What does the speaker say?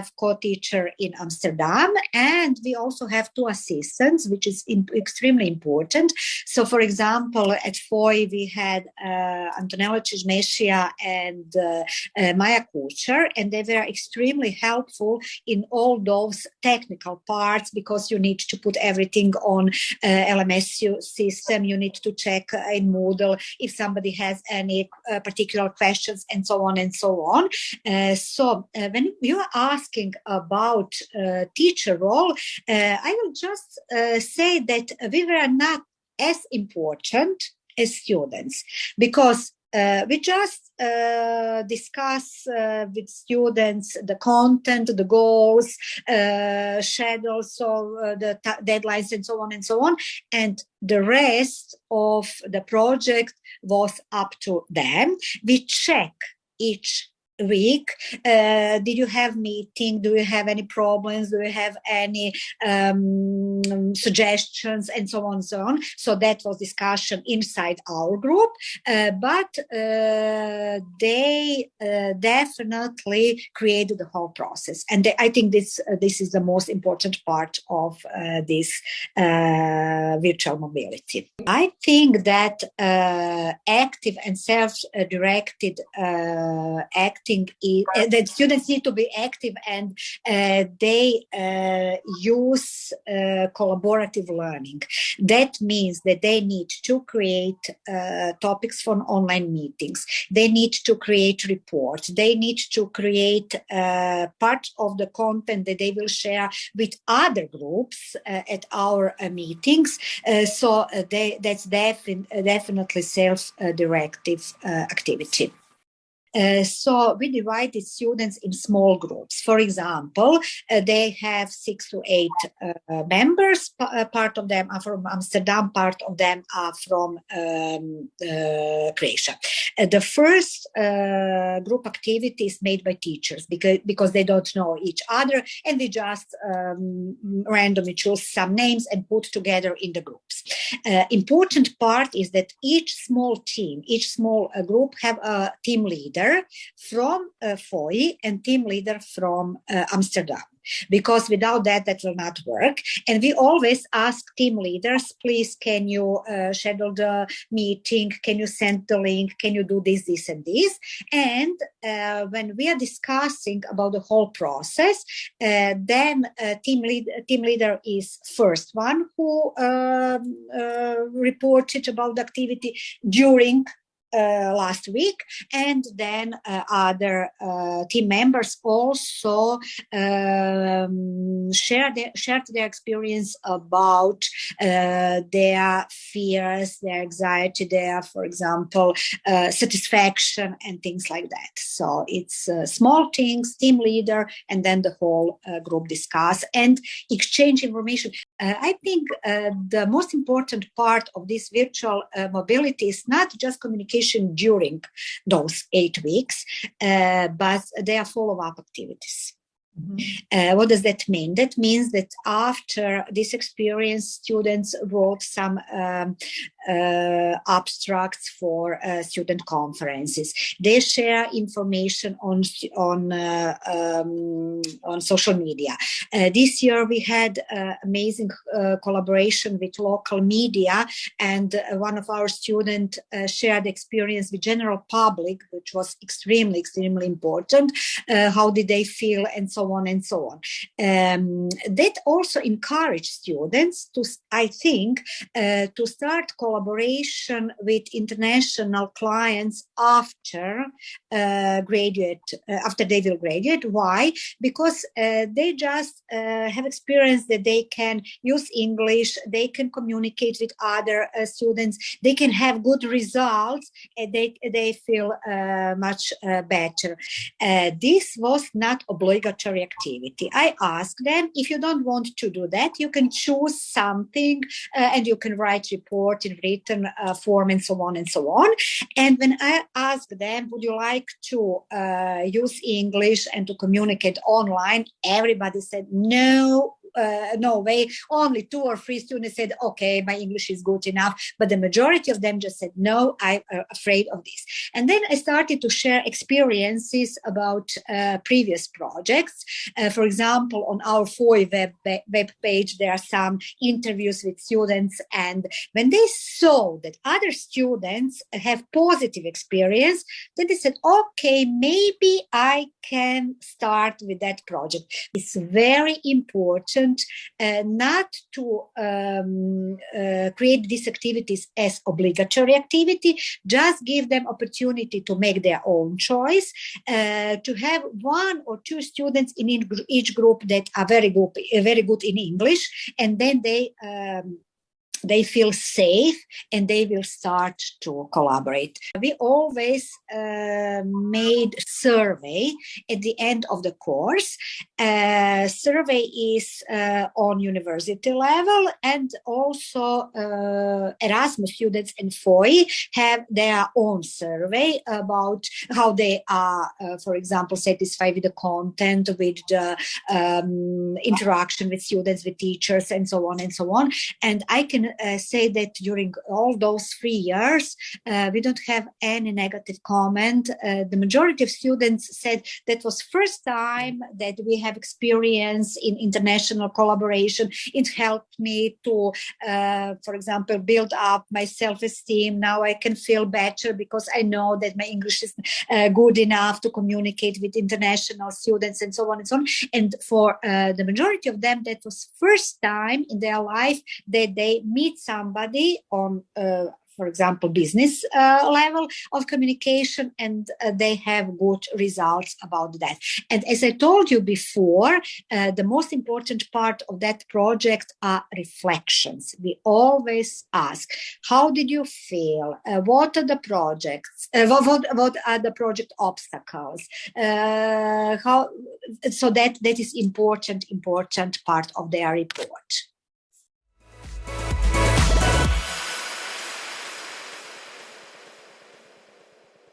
have co-teacher in Amsterdam, and we also have two assistants, which is in, extremely important. So, for example, at FOI we had uh, Antonella Cismescia and uh, uh, Maya Kucher, and they were extremely helpful in all those technical parts because you need to put everything on uh, LMS system. You need to check in Moodle if somebody has any uh, particular questions and so on and so on. Uh, so when you are asking about uh, teacher role, uh, I will just say that we were not as important as students because uh, we just uh, discuss uh, with students the content, the goals, schedules, so the deadlines, and so on and so on. And the rest of the project was up to them. We check each week. Uh, did you have meeting? Do you have any problems? Do you have any um, suggestions? And so on and so on. So that was discussion inside our group. Uh, but uh, they uh, definitely created the whole process. And they, i think this uh, this is the most important part of uh, this virtual mobility. I think that active and self-directed active acting uh, that students need to be active and uh, they uh, use collaborative learning. That means that they need to create topics for online meetings. They need to create reports. They need to create part of the content that they will share with other groups at our meetings. so they, that's defi definitely self-directive activity. Uh, so we divided students in small groups. For example, uh, they have six to eight uh, members. P uh, part of them are from Amsterdam, part of them are from um, uh, Croatia. the first group activity is made by teachers because, because they don't know each other and they just um, randomly choose some names and put together in the groups. important part is that each small team, each small group have a team leader leader from uh, FOI and team leader from uh, Amsterdam. Because without that that will not work. And we always ask team leaders please can you uh, schedule the meeting? Can you send the link? Can you do this this and this? And uh, when we are discussing about the whole process uh, then uh, team lead team leader is first one who um, uh, reported about the activity during uh, last week. And then uh, other uh, team members also um, shared their, shared their experience about uh, their fears their anxiety their for example uh, satisfaction and things like that. So it's small things team leader and then the whole group discuss and exchange information. I think the most important part of this virtual mobility is not just communication during those eight weeks, uh, but they are follow-up activities. Mm -hmm. uh, what does that mean? That means that after this experience, students wrote some um, uh, abstracts for uh, student conferences. They share information on on uh, um, on social media. Uh, this year we had uh, amazing collaboration with local media, and one of our students shared experience with general public, which was extremely extremely important. how did they feel, and so on and so on. Um, that also encouraged students to, I think, to start collaboration with international clients after uh, graduate, uh, after they will graduate. Why? Because uh, they just uh, have experience that they can use English, they can communicate with other uh, students, they can have good results, and they, they feel uh, much better. this was not obligatory activity. I asked them, if you don't want to do that, you can choose something and you can write report in written uh, form and so on and so on. And when I asked them, would you like to uh, use English and to communicate online? Everybody said, no, uh, no way. Only two or three students said, okay, my English is good enough. But the majority of them just said, no, I'm uh, afraid of this. And then I started to share experiences about uh, previous projects. Uh, for example, on our FOI web, web page, there are some interviews with students. And when they saw that other students have positive experience, then they said, okay, maybe I can start with that project. It's very important uh, not to um, uh, create these activities as obligatory activity, just give them opportunity to make their own choice, uh, to have one or two students in each group that are very good, very good in English, and then they um, they feel safe and they will start to collaborate. We always uh, made survey at the end of the course. Uh, survey is uh, on university level and also uh, Erasmus students and FOI have their own survey about how they are, uh, for example, satisfied with the content, with the um, interaction with students, with teachers, and so on and so on. And I can uh, say that during all those three years, uh, we don't have any negative comment. Uh, the majority of students said that was first time that we have experience in international collaboration. It helped me to, uh, for example, build up my self-esteem. Now I can feel better because I know that my English is uh, good enough to communicate with international students and so on and so on. And for uh, the majority of them, that was first time in their life that they meet somebody on uh, for example, business uh, level of communication, and uh, they have good results about that. And as I told you before, uh, the most important part of that project are reflections. We always ask, how did you feel? Uh, what are the projects? Uh, what, what, what, are the project obstacles? Uh, how, so that, that is important, important part of their report.